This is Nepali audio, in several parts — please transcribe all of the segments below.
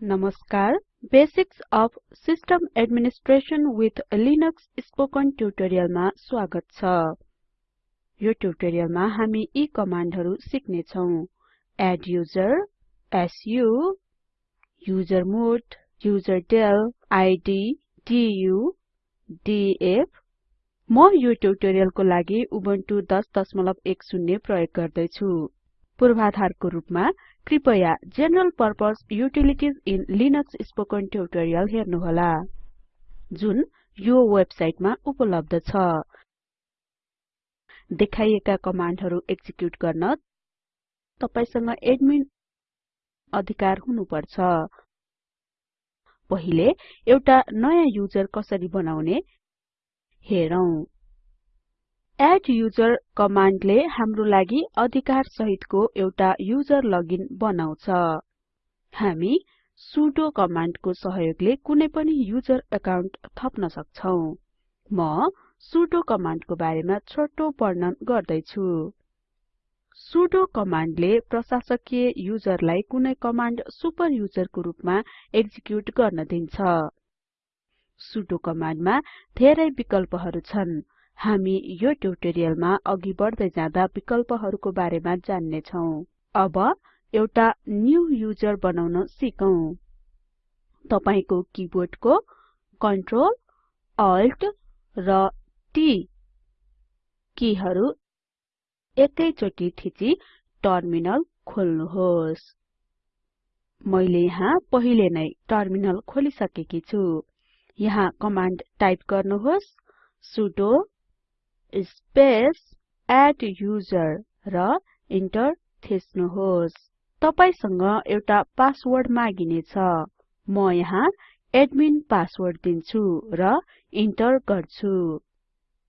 नमस्कार। Basics of system administration with Linux spoken ट्युटोरियलमा स्वागत छ। यो ट्युटोरियलमा हामी यी कमान्डहरु सिक्ने छौं adduser su usermod userdel id du DF म यो ट्युटोरियलको लागि उबुन्टु 1010 प्रयोग गर्दै छु पूर्वाधारको रूपमा कृपया general purpose utilities in Linux spoken tutorial हेर्नुहोला। जुन यो वेबसाइटमा उपलब्ध छ। देखाइएका कमान्डहरु एक्जिक्युट गर्न तपाईसँग एडमिन अधिकार हुनुपर्छ। पहिले एउटा नयाँ युजर कसरी बनाउने हेरौं। एड्युजर कमान्डले हाम्रो लागि अधिकार सहितको एउटा युजर लगइन बनाउँछ। हामी सुडो कमान्डको सहयोगले कुनै पनि युजर अकाउन्ट थप्न सक्छौं। म सुडो कमान्डको बारेमा छोटो वर्णन गर्दै छु सुडो कमान्डले प्रशासकीय युजरलाई कुनै कमान्ड सुपर युजरको रूपमा एक्जिक्युट गर्न दिन्छ। सुडो कमान्डमा धेरै विकल्पहरु छन्। हामी यो ट्युटोरियलमा अघि बढ्दै जाँदा विकल्पहरुको बारेमा जान्ने छौं। अब एउटा न्यू युजर बनाउन सिकौं। तपाईको किबोर्डको कन्ट्रोल अल्ट र T कीहरु एकैचोटी थिची टर्मिनल खोल्नुहोस्। मैले यहाँ पहिले नै टर्मिनल खोलिसकेकी छु। यहाँ कमान्ड टाइप गर्नुहोस् सुडो स्पेस एड्युजर र इन्टर थिच्नुहोस्। तपाईसँग एउटा पासवर्ड मागिनेछ। म यहाँ एडमिन पासवर्ड दिन्छु र इन्टर गर्छु।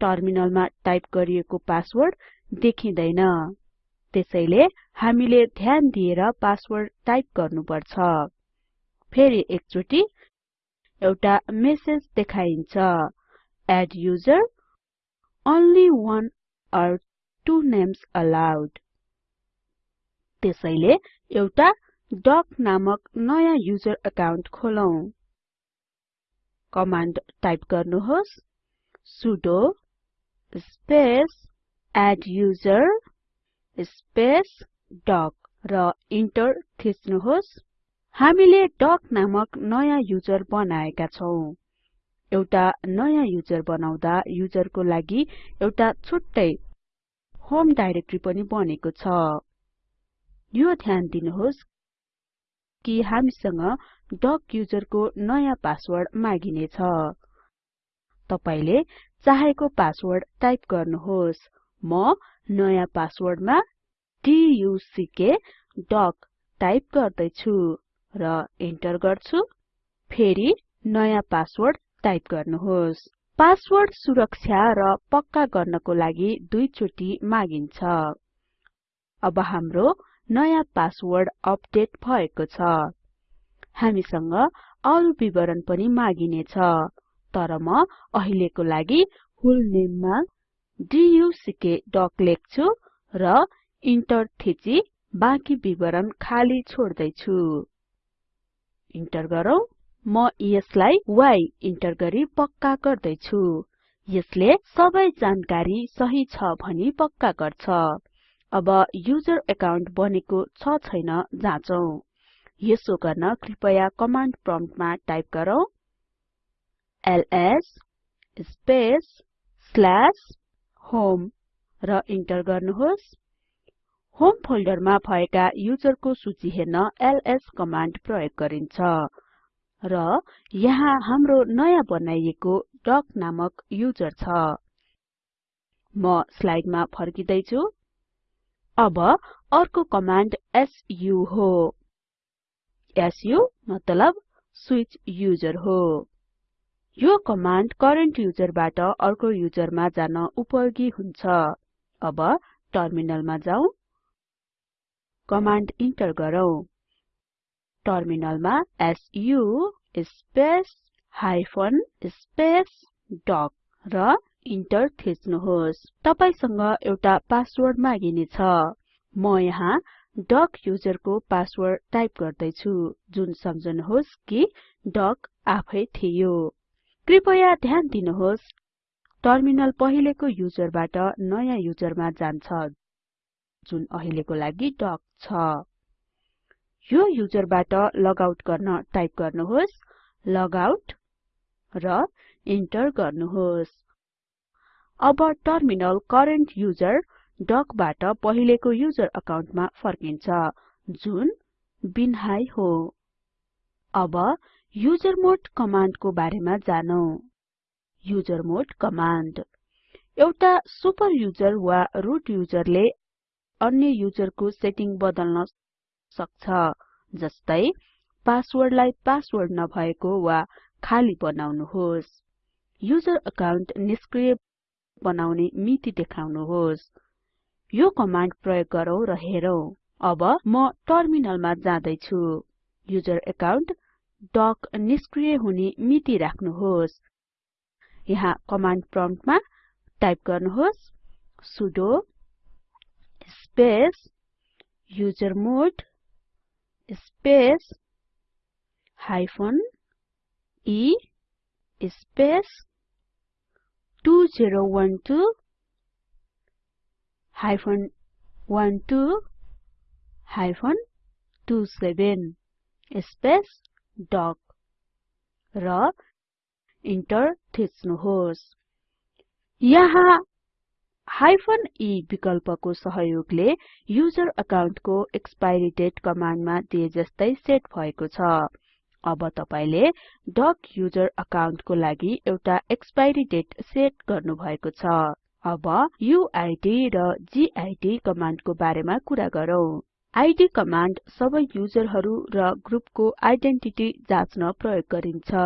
टर्मिनलमा टाइप गरिएको पासवर्ड देखिँदैन। त्यसैले हामीले ध्यान दिएर पासवर्ड टाइप गर्नुपर्छ। फेरि एकचोटी एउटा मेसेज देखाइन्छ। Adduser only one or two names allowed. त्यसैले एउटा डक नामक नयाँ युजर अकाउन्ट खोलौं। कमान्ड टाइप गर्नुहोस्। Sudo space adduser space duck र इन्टर थिच्नुहोस्। हामीले डक नामक नयाँ युजर बनाएका छौं। एउटा नयाँ युजर बनाउँदा युजरको लागि एउटा छुट्टै होम डाइरेक्टरी पनि बनेको छ। यो ध्यान दिनुहोस् कि हामीसँग डक युजरको नयाँ पासवर्ड मागिने छ तपाईले चाहेको पासवर्ड टाइप गर्नुहोस्। म नयाँ पासवर्डमा डक डक टाइप गर्दै छु र इन्टर गर्छु। फेरि नयाँ पासवर्ड टाइप गर्नुहोस्। पासवर्ड सुरक्षा र पक्का गर्नको लागि दुई चोटी मागिन्छ। अब हाम्रो नयाँ पासवर्ड अपडेट भएको छ। हामीसँग अरु विवरण पनि मागिनेछ। तर म अहिलेको लागि फुल नेममा डक डक लेख्छु र इन्टर थिची बाँकी विवरण खाली छोड्दै छु इन्टर गरौँ। म यसलाई y इन्टर गरी पक्का गर्दै छु यसले सबै जानकारी सही छ भनी पक्का गर्छ। अब युजर अकाउन्ट बनेको छ छैन जाँचौं। यसो गर्न कृपया कमान्ड प्रम्प्टमा टाइप गरौँ। एलएस स्पेस स्ल्याश होम र इन्टर गर्नुहोस्। होम फोल्डरमा भएका युजरको सूची हेर्न एलएस कमान्ड प्रयोग गरिन्छ। र यहाँ हाम्रो नयाँ बनाइएको डक नामक युजर छ। म स्लाइडमा फर्किदै छु अब अर्को कमान्ड सु हो। सु मतलब स्विच युजर हो। यो कमान्ड करेन्ट युजरबाट अर्को युजरमा जान उपयोगी हुन्छ। अब टर्मिनलमा जाउँ। कमान्ड इन्टर गरौँ। टर्मिनलमा su space hyphen space duck र इन्टर थिच्नुहोस्। तपाईसँग एउटा पासवर्ड मागिनेछ म यहाँ डक युजरको पासवर्ड टाइप गर्दैछु। जुन सम्झनुहोस् कि डक आफै थियो। कृपया ध्यान दिनुहोस् टर्मिनल पहिलेको युजरबाट नयाँ युजरमा जान्छ जुन अहिलेको लागि डक छ। यो युजरबाट लगआउट गर्न टाइप गर्नुहोस् लगआउट र इन्टर गर्नुहोस्। अब टर्मिनल करेन्ट युजर डकबाट पहिलेको युजर अकाउन्टमा फर्किन्छ जुन बिनहाई हो। अब युजरमोड कमान्डको बारेमा जानौं। Usermod command. एउटा सुपर युजर वा रुट युजरले अन्य युजरको सेटिङ बदल्न सक्छ जस्तै पासवर्डलाई पासवर्ड नभएको वा खाली बनाउनुहोस्। युजर अकाउन्ट निष्क्रिय बनाउने मिति देखाउनुहोस्। यो कमान्ड प्रयोग गरौँ र हेरौं। अब म टर्मिनलमा जाँदै छु युजर अकाउन्ट डक निष्क्रिय हुने मिति राख्नुहोस्। यहाँ कमान्ड प्रम्प्टमा टाइप गर्नुहोस्। Sudo space usermod space hyphen e space 2012 hyphen 12 hyphen 27 space duck र इन्टर थिच्नुहोस्। यहाँ हाइफन e विकल्पको सहयोगले युजर अकाउन्टको एक्सपायरी डेट कमान्डमा दिए जस्तै सेट भएको छ। अब तपाईले डक युजर अकाउन्टको लागि एउटा एक्सपायरी डेट सेट गर्नु भएको छ। अब युआइडी र जिआइडी कमान्डको बारेमा कुरा गरौँ। आइडी कमान्ड सबै युजरहरू र ग्रुपको आइडेन्टिटी जाँच्न प्रयोग गरिन्छ।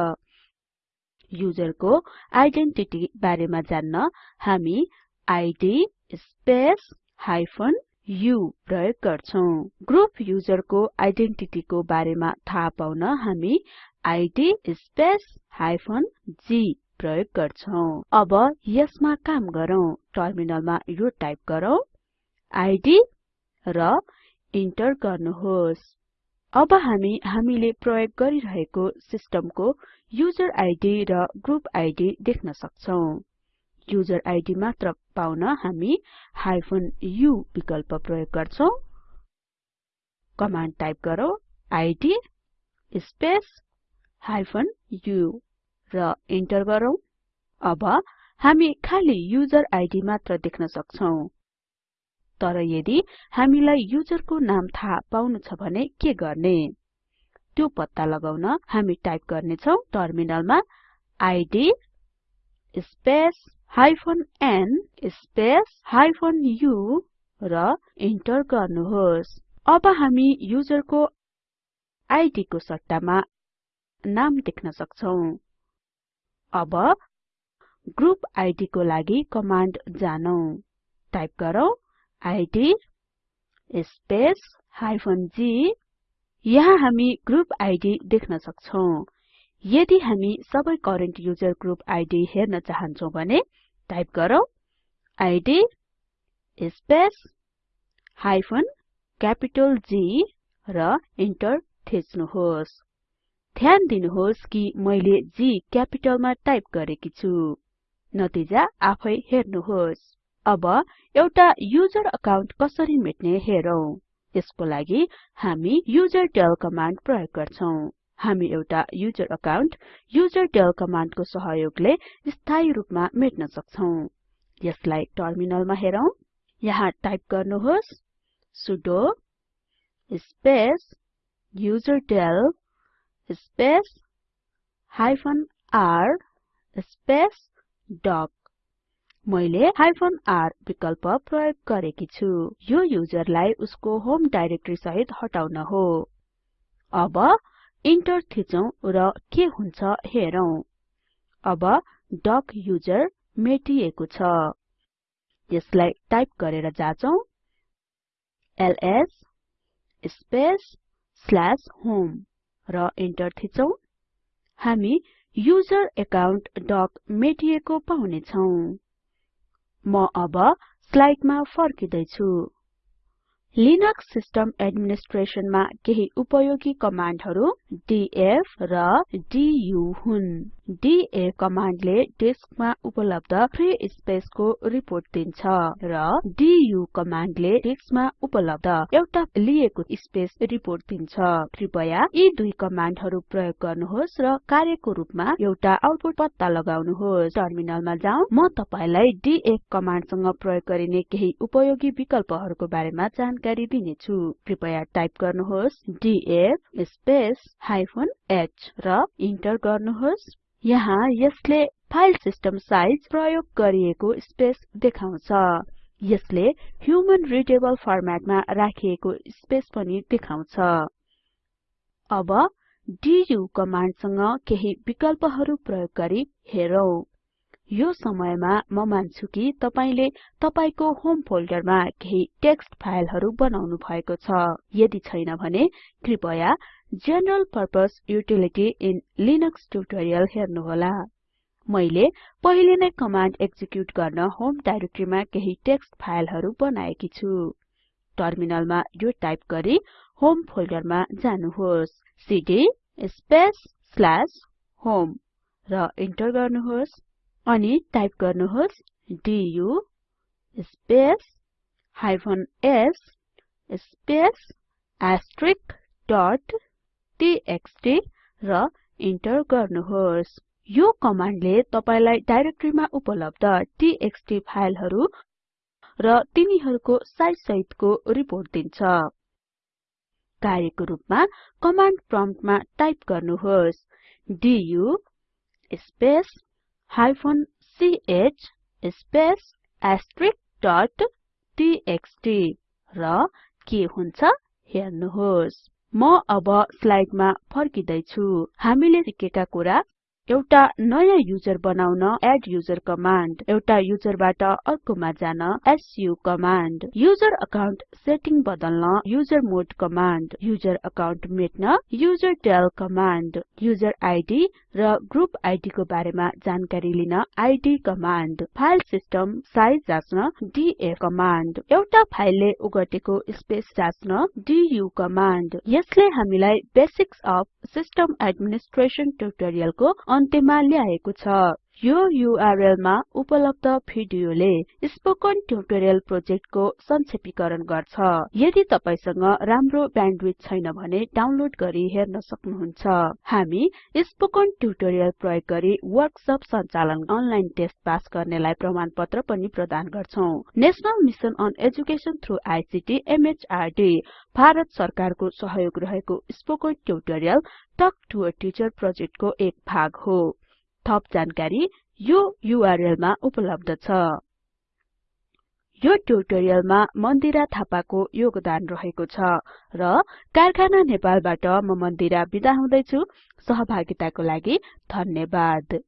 युजरको आइडेन्टिटी बारेमा जान्न हामी id स्पेस हाइफन u प्रयोग गर्छौं। ग्रुप युजरको आइडेन्टिटीको बारेमा थाहा पाउन हामी id स्पेस हाइफन g प्रयोग गर्छौं। अब यसमा काम गरौँ। टर्मिनलमा यो टाइप गरौँ। id र इन्टर गर्नुहोस्। अब हामी हामीले प्रयोग गरिरहेको सिस्टमको युजर आइडी र ग्रुप आइडी देख्न सक्छौं। युजर आइडी मात्र पाउन हामी हाइफन u विकल्प प्रयोग गर्छौं। कमान्ड टाइप गरौँ इद स्पेस हाइफन u र इन्टर गरौँ। अब हामी खाली युजर आइडी मात्र देख्न सक्छौं। तर यदि हामीलाई युजरको नाम थाहा पाउनु छ भने के गर्ने? त्यो पत्ता लगाउन हामी टाइप गर्ने छौं टर्मिनलमा id space hyphen n space hyphen u र इन्टर गर्नुहोस्। अब हामी युजरको आइडी को सट्टामा नाम देख्न सक्छौं। अब ग्रुप आइडी को लागि कमान्ड जानौं। टाइप गरौँ इद स्पेस हाइफन g यहाँ हामी ग्रुप आइडी देख्न सक्छौं। यदि हामी सबै करेन्ट युजर ग्रुप आइडी हेर्न चाहन्छौं भने टाइप गरौँ id space hyphen capital G र इन्टर थिच्नुहोस्। ध्यान दिनुहोस् कि मैले G क्यापिटलमा टाइप गरेकी छु। नतिजा आफै हेर्नुहोस्। अब एउटा युजर अकाउन्ट कसरी मेट्ने हेरौं। यसको लागि हामी युजरडेल कमान्ड प्रयोग गर्छौं। हामी एउटा युजर अकाउन्ट युजरडेल कमान्डको सहयोगले स्थायी रूपमा मेट्न सक्छौं। यसलाई टर्मिनलमा हेरौं। यहाँ टाइप गर्नुहोस्। Sudo space userdel space hyphen r space duck मैले हाइफन r विकल्प प्रयोग गरेकी छु। यो युजरलाई उसको होम डाइरेक्टरी सहित हटाउन हो। अब इन्टर थिचौं र के हुन्छ हेरौं। अब डक युजर मेटिएको छ। यसलाई टाइप गरेर जाचौं। एलएस स्पेस स्ल्याश होम र इन्टर थिचौं। हामी युजर एकाउन्ट डक मेटिएको पाउने छौं म अब स्लाइडमा फर्किदै छु लिनक्स सिस्टम एडमिनिस्ट्रेसनमा केही उपयोगी कमान्डहरु डीएफ र डु हुन्। डीएफ कमान्डले डेस्कमा उपलब्ध फ्री स्पेसको रिपोर्ट दिन्छ र डु कमान्डले डेस्कमा उपलब्ध एउटा लिएको स्पेस रिपोर्ट दिन्छ। कृपया यी दुई कमान्डहरु प्रयोग गर्नुहोस् र कार्यको रूपमा एउटा आउटपुट पत्ता लगाउनुहोस्। टर्मिनलमा जाउँ। म तपाईलाई डीएफ कमान्डसँग प्रयोग गरिने केही उपयोगी विकल्पहरुको बारेमा जानकारी दिनेछु कृपया टाइप गर्नुहोस् डीएफ स्पेस हाइफन h र इन्टर गर्नुहोस्। यहाँ यसले फाइल सिस्टम साइज प्रयोग गरिएको स्पेस देखाउँछ। यसले ह्युमन रिडेबल फर्मेटमा राखिएको स्पेस पनि देखाउँछ। अब डु कमान्डसँग केही विकल्पहरु प्रयोग गरी हेरौं। यो समयमा म मान्छु कि तपाईले तपाईको होम फोल्डरमा केही टेक्स्ट फाइलहरु बनाउनु भएको छ। यदि छैन भने कृपया general purpose utility in Linux tutorial हेर्नुहोला। मैले पहिले नै कमान्ड एक्जिक्युट गर्न होम डाइरेक्टरीमा केही टेक्स्ट फाइलहरु बनाएकी छु। टर्मिनलमा यो टाइप गरी होम फोल्डरमा जानुहोस्। सीडी स्पेस स्ल्याश होम र इन्टर गर्नुहोस्। अनि टाइप गर्नुहोस् du space hyphen s space asterisk dot txt र इन्टर गर्नुहोस्। यो कमान्डले तपाईलाई डाइरेक्टरीमा उपलब्ध टीएक्सटी फाइलहरु र तिनीहरुको साइज सहितको रिपोर्ट दिन्छ। कार्यको रूपमा कमान्ड प्रम्प्टमा टाइप गर्नुहोस् du space hyphen ch space asterisk dot txt र के हुन्छ हेर्नुहोस्। म अब स्लाइडमा फर्किदै छु हामीले सिकेका कुरा एउटा नयाँ युजर बनाउन एड युजर कमान्ड एउटा युजरबाट अर्कोमा जान su command user account setting बदल्न user mode command user account मेट्न userdel command user ID र ग्रुप आइडी को बारेमा जानकारी लिन id command file system size जाच्न df command एउटा फाइलले ओगटेको स्पेस जाच्न डु कमान्ड यसले हामीलाई बेसिक्स अफ सिस्टम एडमिनिस्ट्रेसन ट्युटोरियलको अन्त्यमा ल्याएको छ। यो युआरएल मा उपलब्ध भिडियोले स्पोकन ट्युटोरियल प्रोजेक्टको संक्षेपीकरण गर्छ। यदि तपाईसँग राम्रो ब्यान्डविड्थ छैन भने डाउनलोड गरी हेर्न सक्नुहुन्छ। हामी स्पोकन ट्युटोरियल प्रयोग गरी वर्कसप सञ्चालन अनलाइन टेस्ट पास गर्नेलाई प्रमाणपत्र पनि प्रदान गर्छौं। National mission on education through ICT MHRD Bharat सरकारको सहयोग रहेको spoken tutorial talk to a teacher प्रोजेक्टको एक भाग हो। थप जानकारी यो युआरएल मा उपलब्ध छ। यो ट्युटोरियलमा मन्दिरा थापाको योगदान रहेको छ र कारखाना नेपालबाट म मन्दिरा बिदा हुदैछु। सहभागिताको लागि धन्यवाद।